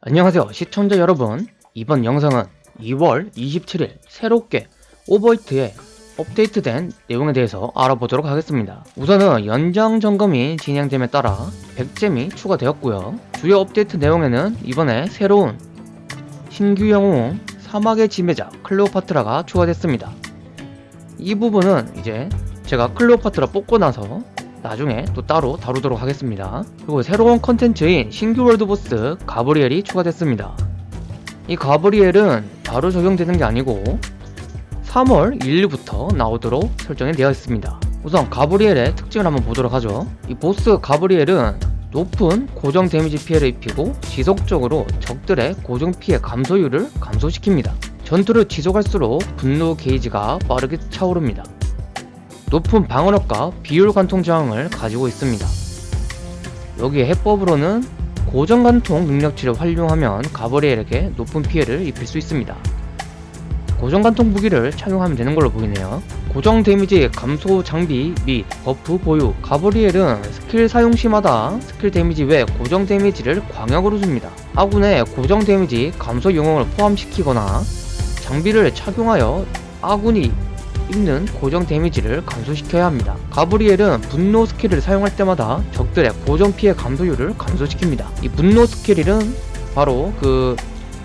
안녕하세요 시청자 여러분. 이번 영상은 2월 27일 새롭게 오버히트에 업데이트된 내용에 대해서 알아보도록 하겠습니다. 우선은 연장 점검이 진행됨에 따라 100젬이 추가되었고요. 주요 업데이트 내용에는 이번에 새로운 신규 영웅 사막의 지배자 클레오파트라가 추가됐습니다. 이 부분은 이제 제가 클레오파트라 뽑고 나서 나중에 또 따로 다루도록 하겠습니다. 그리고 새로운 컨텐츠인 신규 월드보스 가브리엘이 추가됐습니다. 이 가브리엘은 바로 적용되는 게 아니고 3월 1일부터 나오도록 설정이 되어 있습니다. 우선 가브리엘의 특징을 한번 보도록 하죠. 이 보스 가브리엘은 높은 고정 데미지 피해를 입히고 지속적으로 적들의 고정 피해 감소율을 감소시킵니다. 전투를 지속할수록 분노 게이지가 빠르게 차오릅니다. 높은 방어력과 비율 관통 저항을 가지고 있습니다. 여기에 해법으로는 고정 관통 능력치를 활용하면 가브리엘에게 높은 피해를 입힐 수 있습니다. 고정 관통 무기를 착용하면 되는 걸로 보이네요. 고정 데미지 감소 장비 및 버프 보유 가브리엘은 스킬 사용 시마다 스킬 데미지 외 고정 데미지를 광역으로 줍니다. 아군의 고정 데미지 감소 영웅을 포함시키거나 장비를 착용하여 아군이 입는 고정 데미지를 감소시켜야 합니다. 가브리엘은 분노 스킬을 사용할 때마다 적들의 고정 피해 감소율을 감소시킵니다. 이 분노 스킬은 바로 그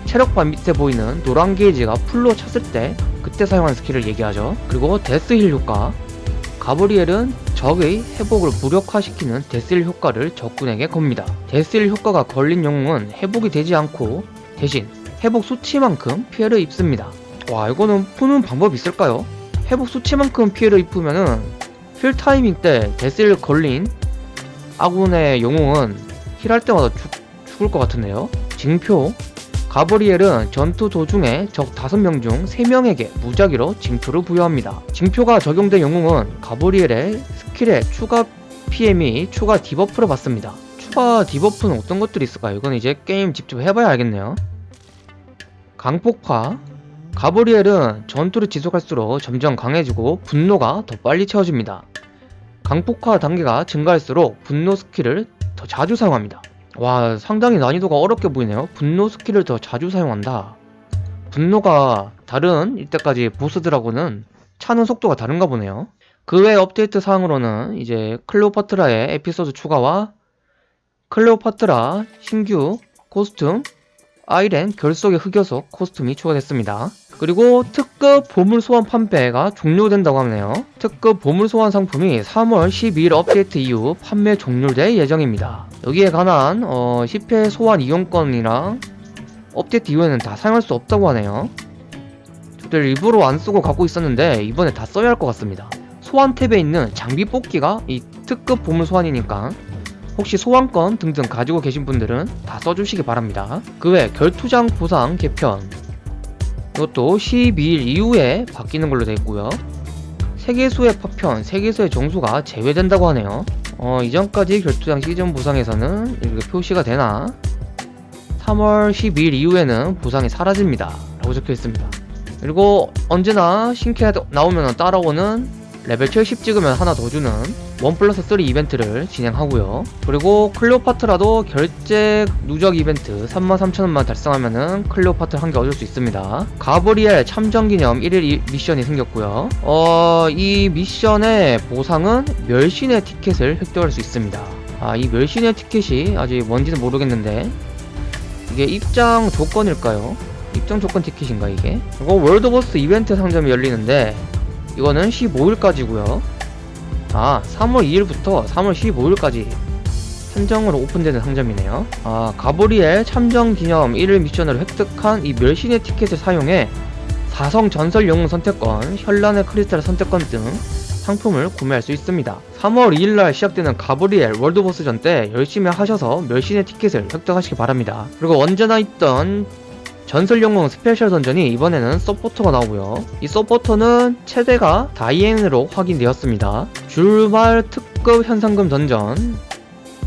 체력바 밑에 보이는 노란 게이지가 풀로 찼을 때 그때 사용하는 스킬을 얘기하죠. 그리고 death heal 효과 가브리엘은 적의 회복을 무력화시키는 death heal 효과를 적군에게 겁니다. death heal 효과가 걸린 영웅은 회복이 되지 않고 대신 회복 수치만큼 피해를 입습니다. 와 이거는 푸는 방법이 있을까요? 회복 수치만큼 피해를 입으면은 heal 타이밍 때 death를 걸린 아군의 영웅은 heal할 때마다 죽, 죽을 것 같은데요? 징표. 가브리엘은 전투 도중에 적 5명 중 3명에게 무작위로 징표를 부여합니다. 징표가 적용된 영웅은 가브리엘의 스킬에 추가 및 추가 debuff를 받습니다. 추가 debuff는 어떤 것들이 있을까요? 이건 이제 게임 직접 해봐야 알겠네요. 강폭화 가브리엘은 전투를 지속할수록 점점 강해지고 분노가 더 빨리 채워집니다. 강폭화 단계가 증가할수록 분노 스킬을 더 자주 사용합니다. 와 상당히 난이도가 어렵게 보이네요. 분노 스킬을 더 자주 사용한다. 분노가 다른 이때까지 보스들하고는 차는 속도가 다른가 보네요. 그 외 업데이트 사항으로는 이제 클레오파트라의 에피소드 추가와 클레오파트라 신규 costume 아이렌 결속의 흑요석 costume이 추가됐습니다. 그리고 특급 보물 소환 판매가 종료된다고 하네요. 특급 보물 소환 상품이 3월 12일 업데이트 이후 판매 종료될 예정입니다. 여기에 관한 어, 10회 소환 이용권이랑 업데이트 이후에는 다 사용할 수 없다고 하네요. 저들 일부러 안 쓰고 갖고 있었는데 이번에 다 써야 할 것 같습니다. 소환 탭에 있는 장비 뽑기가 이 특급 보물 소환이니까 혹시 소환권 등등 가지고 계신 분들은 다 써주시기 바랍니다. 그 외 결투장 보상 개편. 이것도 12일 이후에 바뀌는 걸로 되어 있고요. 세계수의 파편, 세계수의 정수가 제외된다고 하네요. 어, 이전까지 결투장 시즌 보상에서는 이렇게 표시가 되나? 3월 12일 이후에는 보상이 사라집니다. 라고 적혀 있습니다. 그리고 언제나 신캐 나오면 따라오는 레벨 70 찍으면 하나 더 주는 one plus 3 이벤트를 진행하고요 그리고 클레오파트라도 결제 누적 이벤트 33,000원만 달성하면은 클레오파트라를 한개 얻을 수 있습니다 가브리엘 참전 기념 1일 미션이 생겼고요 어, 이 미션의 보상은 멸신의 티켓을 획득할 수 있습니다 아, 이 멸신의 티켓이 아직 뭔지는 모르겠는데 이게 입장 조건일까요? 입장 조건 티켓인가 이게? 이거 월드버스 이벤트 상점이 열리는데 이거는 15일까지고요. 아 3월 2일부터 3월 15일까지 한정으로 오픈되는 상점이네요. 아 가브리엘 참정 기념 1일 미션을 획득한 이 멸신의 티켓을 사용해 사성 전설 영웅 선택권, 현란의 크리스탈 선택권 등 상품을 구매할 수 있습니다. 3월 2일날 시작되는 가브리엘 world boss전 때 열심히 하셔서 멸신의 티켓을 획득하시기 바랍니다. 그리고 언제나 있던 전설영웅 special dungeon이 이번에는 서포터가 나오고요. 이 서포터는 최대가 다이앤으로 확인되었습니다. 주말 특급 현상금 던전.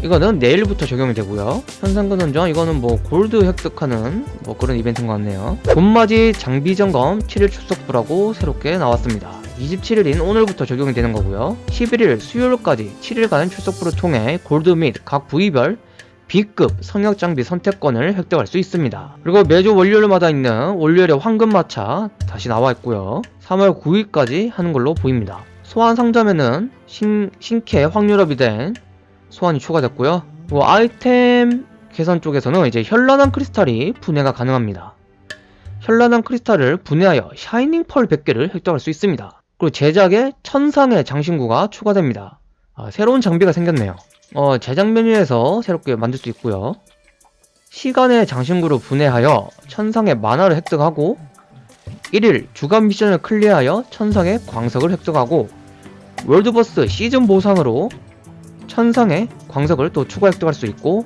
이거는 내일부터 적용이 되고요. 현상금 던전 이거는 뭐 골드 획득하는 뭐 그런 이벤트인 것 같네요. 봄맞이 장비 점검 7일 출석부라고 새롭게 나왔습니다. 27일인 오늘부터 적용이 되는 거고요. 11일 수요일까지 7일간 출석부를 통해 골드 및 각 부위별 B급 성역 장비 선택권을 획득할 수 있습니다. 그리고 매주 월요일마다 있는 월요일의 황금 마차 다시 나와 있고요. 3월 9일까지 하는 걸로 보입니다. 소환 상점에는 신, 신캐 확률업이 된 소환이 추가됐고요. 그리고 아이템 계산 쪽에서는 이제 현란한 크리스탈이 분해가 가능합니다. 현란한 크리스탈을 분해하여 shining pearl 100개를 획득할 수 있습니다. 그리고 제작에 천상의 장신구가 추가됩니다. 아, 새로운 장비가 생겼네요. 어, 제작 메뉴에서 새롭게 만들 수 있고요. 시간의 장신구를 분해하여 천상의 만화를 획득하고 1일 주간 미션을 클리어하여 천상의 광석을 획득하고 world boss 시즌 보상으로 천상의 광석을 또 추가 획득할 수 있고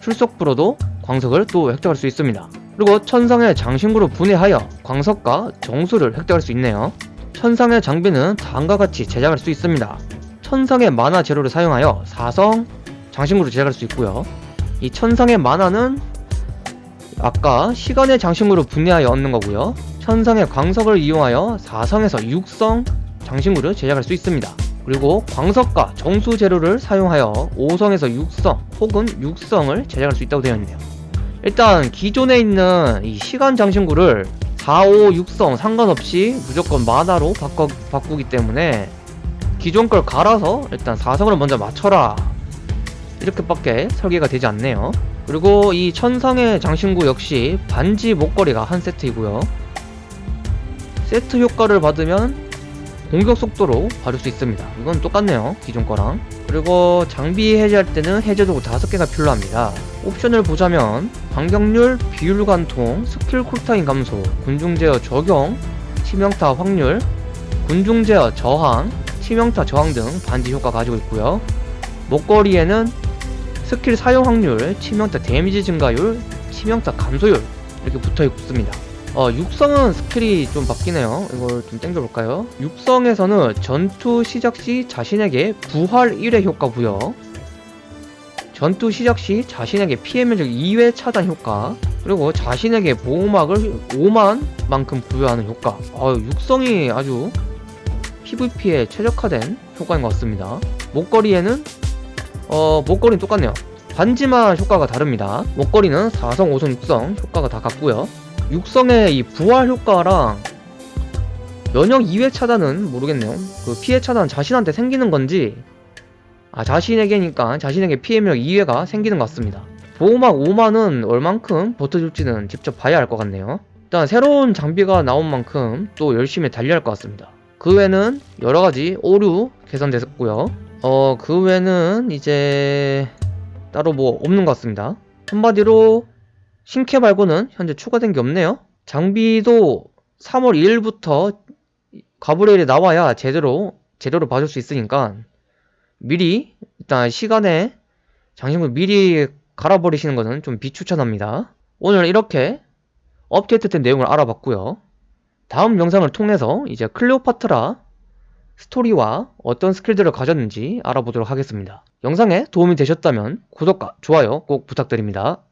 출석부로도 광석을 또 획득할 수 있습니다. 그리고 천상의 장신구를 분해하여 광석과 정수를 획득할 수 있네요. 천상의 장비는 다음과 같이 제작할 수 있습니다. 천상의 만화 재료를 사용하여 사성 장신구를 제작할 수 있고요. 이 천상의 만화는 아까 시간의 장신구를 분해하여 얻는 거고요. 천상의 광석을 이용하여 사성에서 육성 장신구를 제작할 수 있습니다. 그리고 광석과 정수 재료를 사용하여 5성에서 6성 혹은 6성을 제작할 수 있다고 되어 있네요. 일단 기존에 있는 이 시간 장신구를 4, 5, 6성 상관없이 무조건 만화로 바꾸기 때문에 기존 걸 갈아서 일단 4성을 먼저 맞춰라 이렇게밖에 설계가 되지 않네요. 그리고 이 천상의 장신구 역시 반지 목걸이가 한 세트이고요. 세트 효과를 받으면 공격 속도로 받을 수 있습니다. 이건 똑같네요. 기존 거랑. 그리고 장비 해제할 때는 해제도구 5개가 필요합니다. 옵션을 보자면 반격률, 비율 관통, 스킬 cooltime 감소, 군중 제어 적용, 치명타 확률, 군중 제어 저항, 치명타 저항 등 반지 효과 가지고 있고요. 목걸이에는 스킬 사용 확률, 치명타 damage 증가율, 치명타 감소율 이렇게 붙어 있습니다. 어, 육성은 스킬이 좀 바뀌네요. 이걸 좀 땡겨볼까요? 육성에서는 전투 시작 시 자신에게 부활 1회 효과 부여 전투 시작 시 자신에게 피해 면적 2회 차단 효과 그리고 자신에게 보호막을 5만 만큼 부여하는 효과 어, 육성이 아주 PVP에 최적화된 효과인 것 같습니다. 목걸이에는 어, 목걸이는 똑같네요. 반지만 효과가 다릅니다. 목걸이는 4성, 5성, 6성 효과가 다 같고요. 육성의 이 부활 효과랑 면역 2회 차단은 모르겠네요. 그 피해 차단 자신한테 생기는 건지 아 자신에게니까 자신에게 피해 면역 2회가 생기는 것 같습니다. 보호막 5만은 얼만큼 버텨줄지는 직접 봐야 할 것 같네요. 일단 새로운 장비가 나온 만큼 또 열심히 달려야 할 것 같습니다. 그 외에는 여러가지 오류 개선됐고요. 어, 그 외에는 이제 따로 뭐 없는 것 같습니다. 한마디로 신캐 말고는 현재 추가된 게 없네요. 장비도 3월 2일부터 가브레일이 나와야 제대로 제대로 봐줄 수 있으니까 미리 일단 시간에 장신구 미리 갈아버리시는 것은 좀 비추천합니다. 오늘 이렇게 업데이트된 내용을 알아봤고요. 다음 영상을 통해서 이제 클레오파트라 스토리와 어떤 스킬들을 가졌는지 알아보도록 하겠습니다. 영상에 도움이 되셨다면 구독과 좋아요 꼭 부탁드립니다.